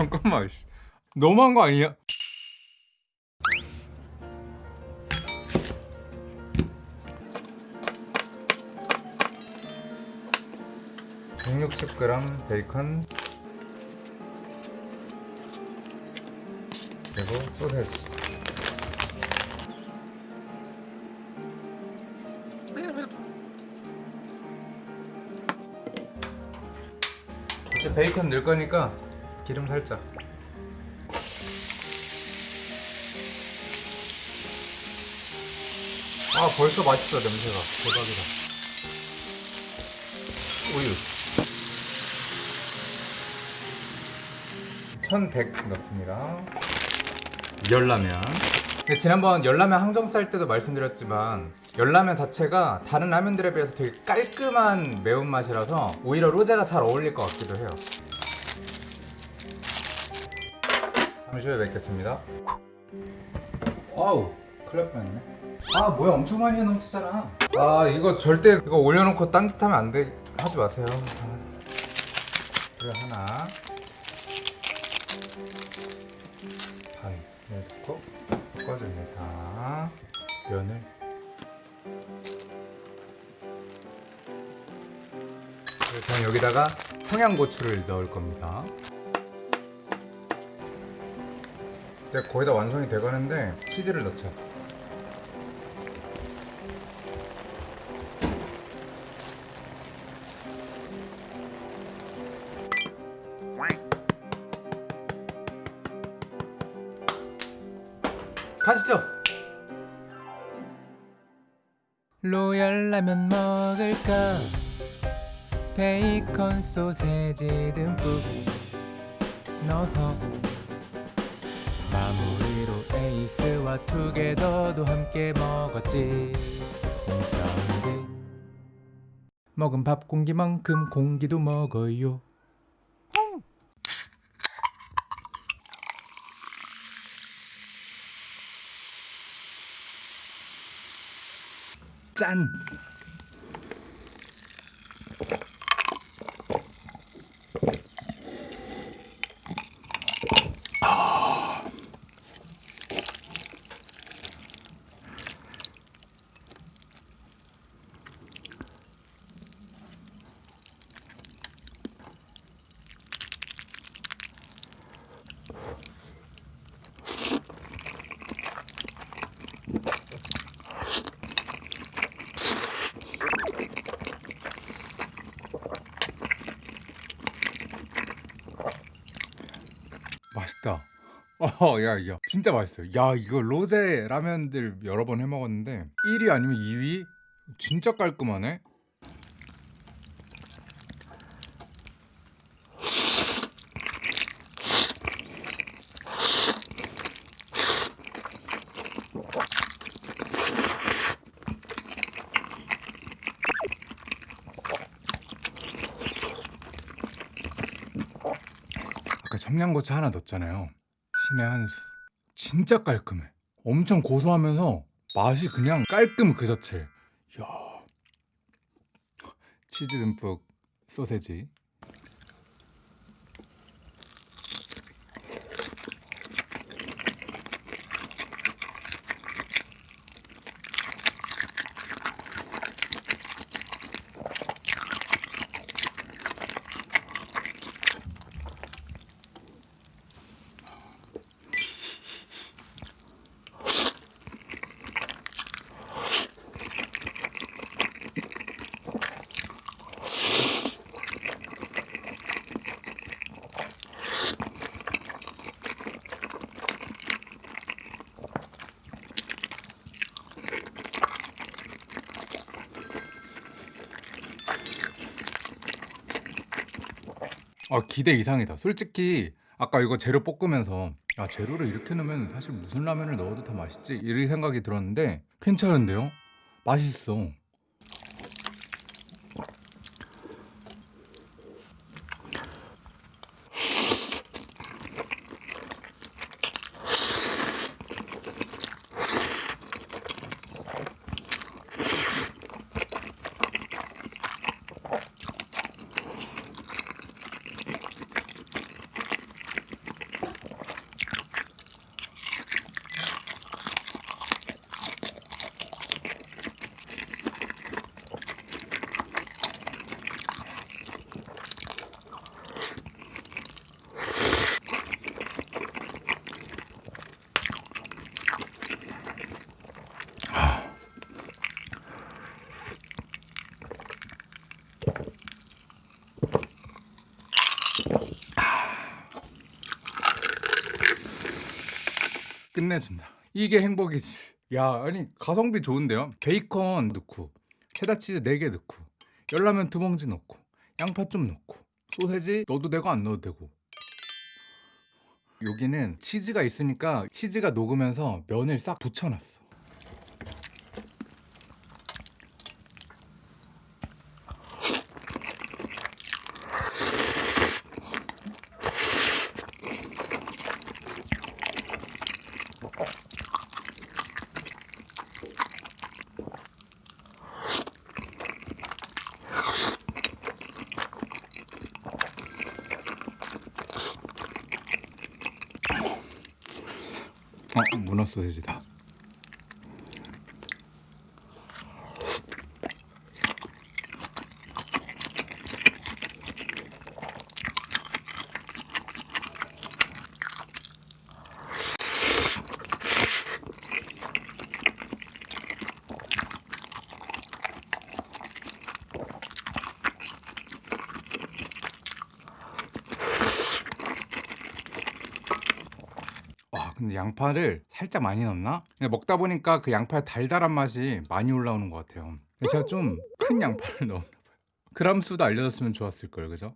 잠깐만 씨. 너무한 거 아니야? (160g) 베이컨 그리고 소세지 이제 베이컨 넣을 거니까 기름 살짝. 아 벌써 맛있어 냄새가. 대박이다. 우유. 1100 넣습니다. 열라면. 근데 지난번 열라면 항정 쌀 때도 말씀드렸지만 열라면 자체가 다른 라면들에 비해서 되게 깔끔한 매운맛이라서 오히려 로제가 잘 어울릴 것 같기도 해요 잠시 후에 뵙겠습니다. 아우 큰일 날 뻔했네. 아 뭐야 엄청 많이 넘치잖아 아 이거 절대 이거 올려놓고 딴짓 하면 안 돼. 하지 마세요. 아. 이거 하나. 반 넣고 섞어줍니다. 면을. 저는 여기다가 청양고추를 넣을 겁니다 이제 거의 다 완성이 돼가는데 치즈를 넣자. 가시죠. 로얄 라면 먹을까? 베이컨 소세지 듬뿍 넣어서 마무리로 에이스와 투게더도 함께 먹었지. 홈사운드 먹은 밥 공기만큼 공기도 먹어요. 짠! 맛있다. 어, 야, 야, 진짜 맛있어요. 야, 이거 로제 라면들 여러 번 해 먹었는데 1위 아니면 2위? 진짜 깔끔하네. 아까 청양고추 하나 넣었잖아요. 신의 한 수. 진짜 깔끔해. 엄청 고소하면서 맛이 그냥 깔끔 그 자체. 야. 치즈 듬뿍 소세지. 아 기대 이상이다. 솔직히 아까 이거 재료 볶으면서 야 재료를 이렇게 넣으면 사실 무슨 라면을 넣어도 다 맛있지 이런 생각이 들었는데 괜찮은데요? 맛있어. 끝내준다. 이게 행복이지. 야, 아니 가성비 좋은데요? 베이컨 넣고 체다 치즈 4개 넣고 열라면 두 봉지 넣고 양파 좀 넣고 소세지 넣어도 되고 안 넣어도 되고 여기는 치즈가 있으니까 치즈가 녹으면서 면을 싹 붙여놨어. 어, 문어 소세지다. 와 근데 양파를 살짝 많이 넣나? 근데 먹다 보니까 그 양파의 달달한 맛이 많이 올라오는 것 같아요 제가 좀 큰 양파를 넣었나 봐요 그람 수도 알려줬으면 좋았을 걸 그죠?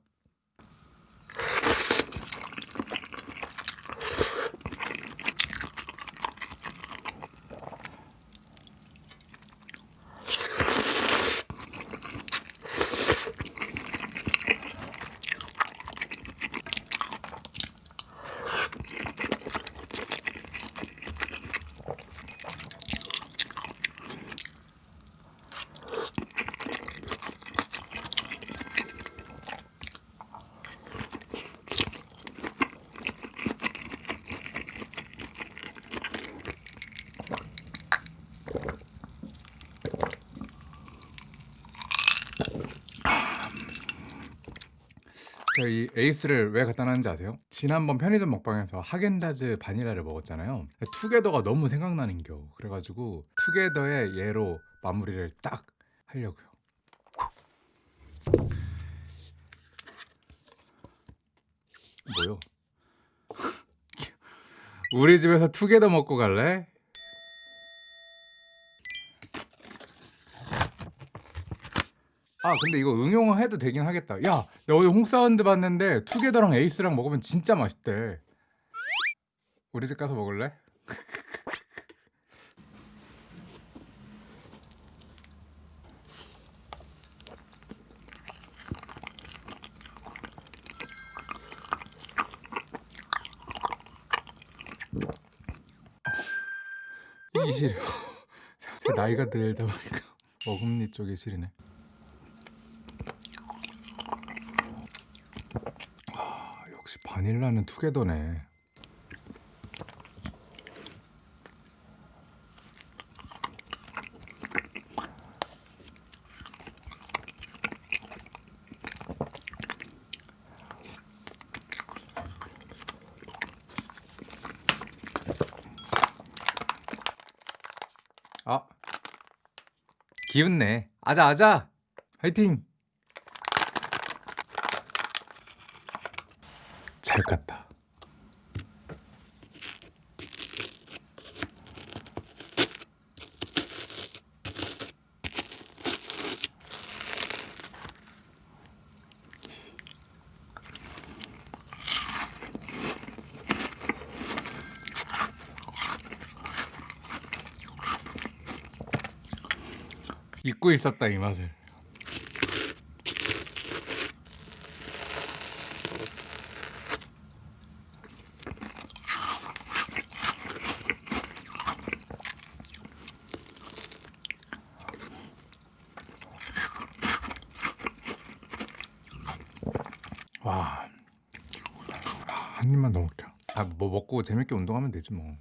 제가 이 에이스를 왜 갖다 놨는지 아세요? 지난번 편의점 먹방에서 하겐다즈 바닐라를 먹었잖아요 투게더가 너무 생각나는겨 그래가지고 투게더의 얘로 마무리를 딱 하려고요 뭐요? 우리 집에서 투게더 먹고 갈래? 아 근데 이거 응용해도 되긴 하겠다. 야 내가 어제 홍사운드 봤는데 투게더랑 에이스랑 먹으면 진짜 맛있대. 우리 집 가서 먹을래? 이게 제 나이가 들다 보니까 어금니 쪽이 시리네 아, 역시 바닐라는 투게더네. 아, 기운내. 아자 아자. 화이팅. 잘 갔다. 잊고 있었다 이 맛을. 와. 한 입만 더 먹자. 아, 뭐 먹고 재밌게 운동하면 되지 뭐.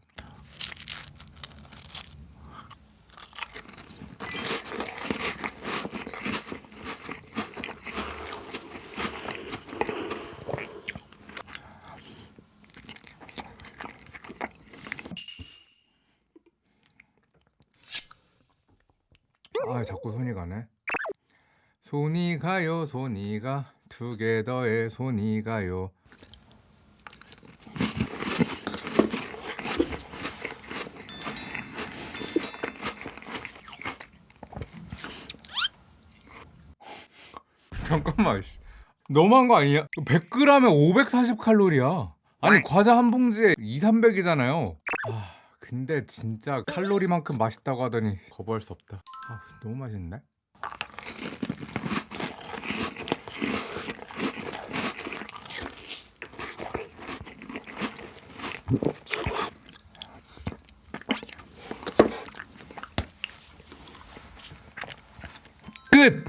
아, 자꾸 손이 가네. 손이 가요, 손이 가. 투게더의 손이 가요 잠깐만 씨. 너무한 거 아니야? 100g에 540칼로리야 아니 과자 한 봉지에 2, 300이잖아요 아 근데 진짜 칼로리만큼 맛있다고 하더니 거부할 수 없다 아, 너무 맛있는데? 끝!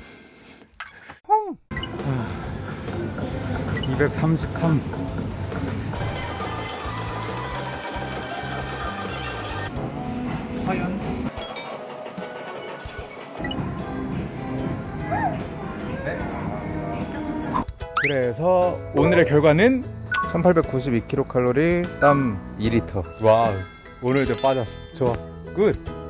233 과연 그래서 오늘의 결과는 1892kcal 땀 2리터. 와 오늘 저 빠졌어. 좋아. 굿.